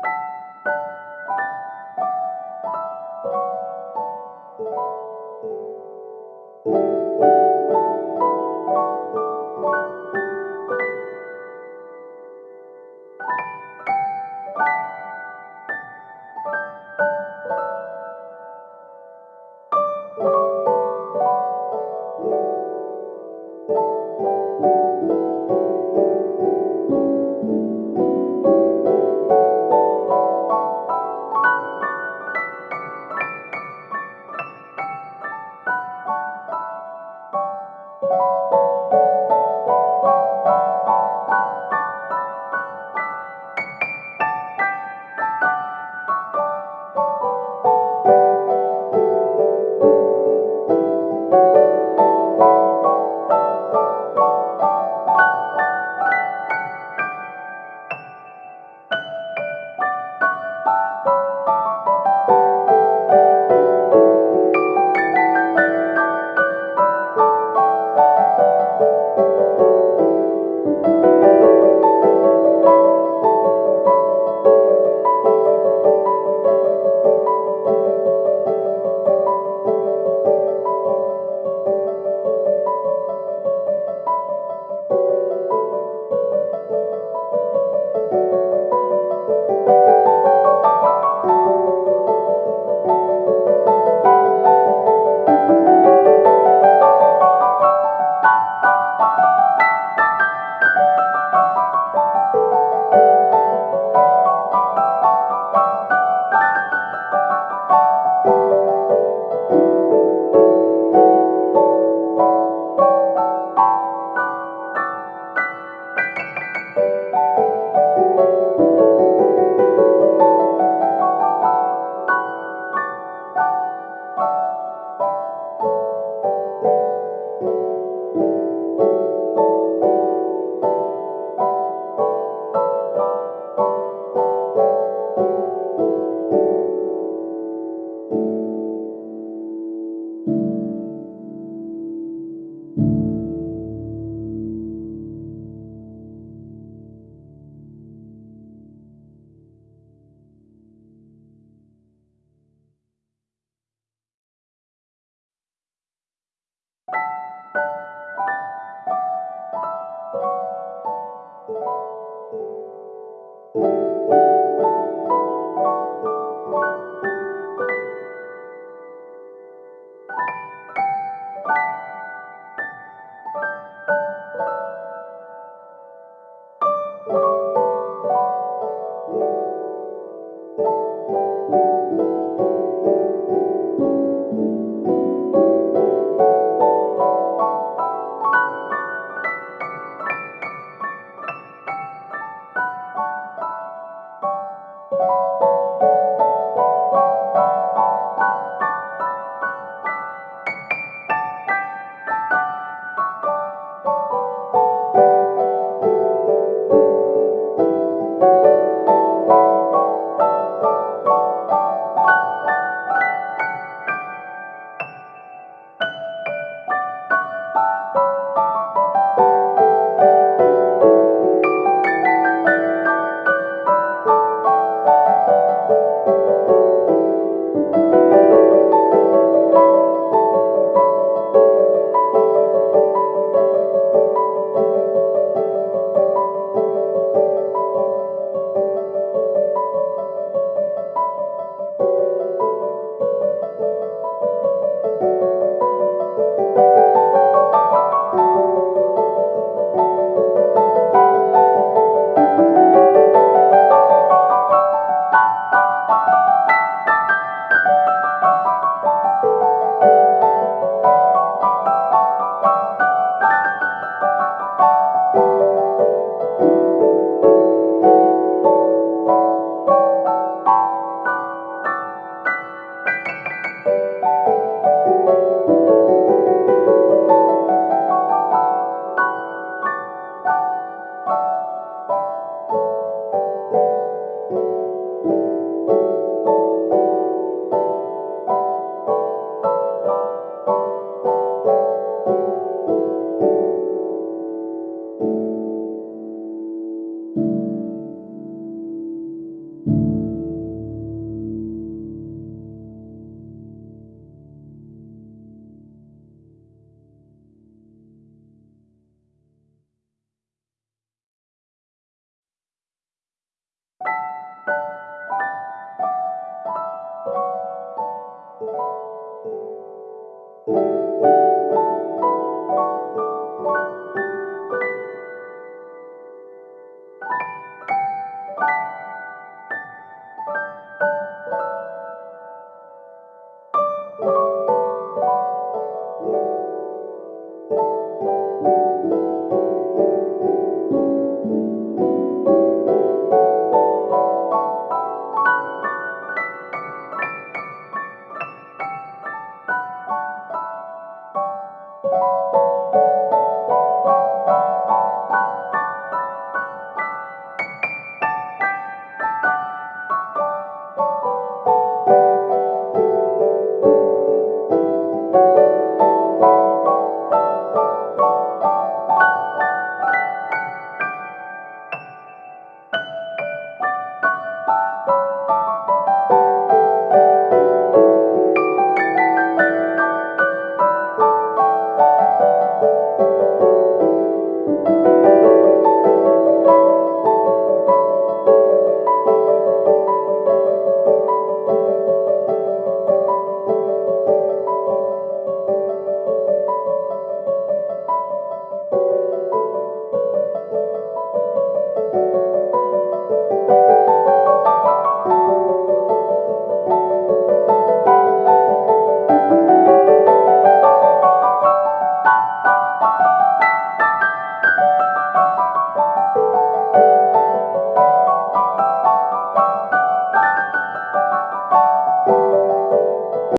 you you.